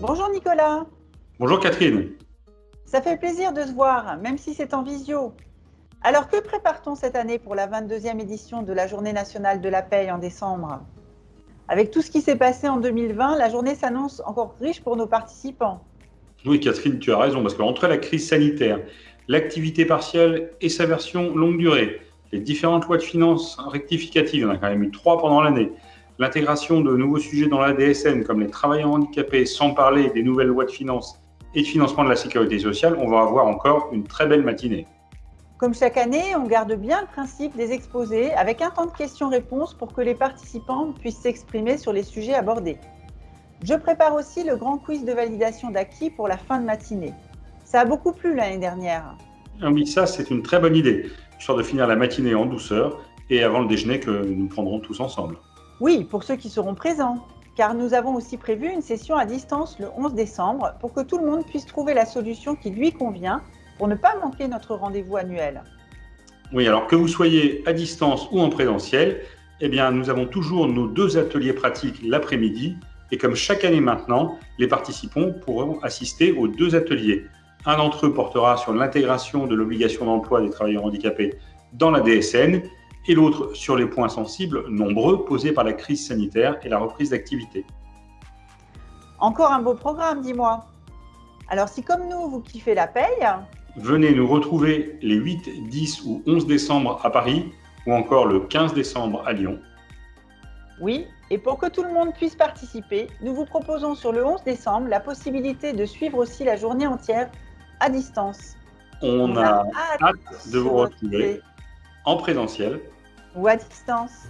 Bonjour Nicolas. Bonjour Catherine. Ça fait plaisir de se voir, même si c'est en visio. Alors que prépare-t-on cette année pour la 22e édition de la Journée nationale de la paix en décembre? Avec tout ce qui s'est passé en 2020, la journée s'annonce encore riche pour nos participants. Oui Catherine, tu as raison, parce qu'entre la crise sanitaire, l'activité partielle et sa version longue durée, les différentes lois de finances rectificatives, on a quand même eu trois pendant l'année, l'intégration de nouveaux sujets dans la DSN, comme les travailleurs handicapés, sans parler des nouvelles lois de finances et de financement de la sécurité sociale, on va avoir encore une très belle matinée. Comme chaque année, on garde bien le principe des exposés avec un temps de questions-réponses pour que les participants puissent s'exprimer sur les sujets abordés. Je prépare aussi le grand quiz de validation d'acquis pour la fin de matinée. Ça a beaucoup plu l'année dernière. Ah oui, ça c'est une très bonne idée, histoire de finir la matinée en douceur et avant le déjeuner que nous prendrons tous ensemble. Oui, pour ceux qui seront présents, car nous avons aussi prévu une session à distance le 11 décembre pour que tout le monde puisse trouver la solution qui lui convient pour ne pas manquer notre rendez-vous annuel. Oui, alors que vous soyez à distance ou en présentiel, eh bien, nous avons toujours nos deux ateliers pratiques l'après-midi et comme chaque année maintenant, les participants pourront assister aux deux ateliers. Un d'entre eux portera sur l'intégration de l'obligation d'emploi des travailleurs handicapés dans la DSN et l'autre sur les points sensibles nombreux posés par la crise sanitaire et la reprise d'activité. Encore un beau programme, dis-moi. Alors si comme nous, vous kiffez la paye... Venez nous retrouver les 8, 10 ou 11 décembre à Paris ou encore le 15 décembre à Lyon. Oui, et pour que tout le monde puisse participer, nous vous proposons sur le 11 décembre la possibilité de suivre aussi la journée entière à distance. On, a, hâte de vous retrouver en présentiel ou à distance.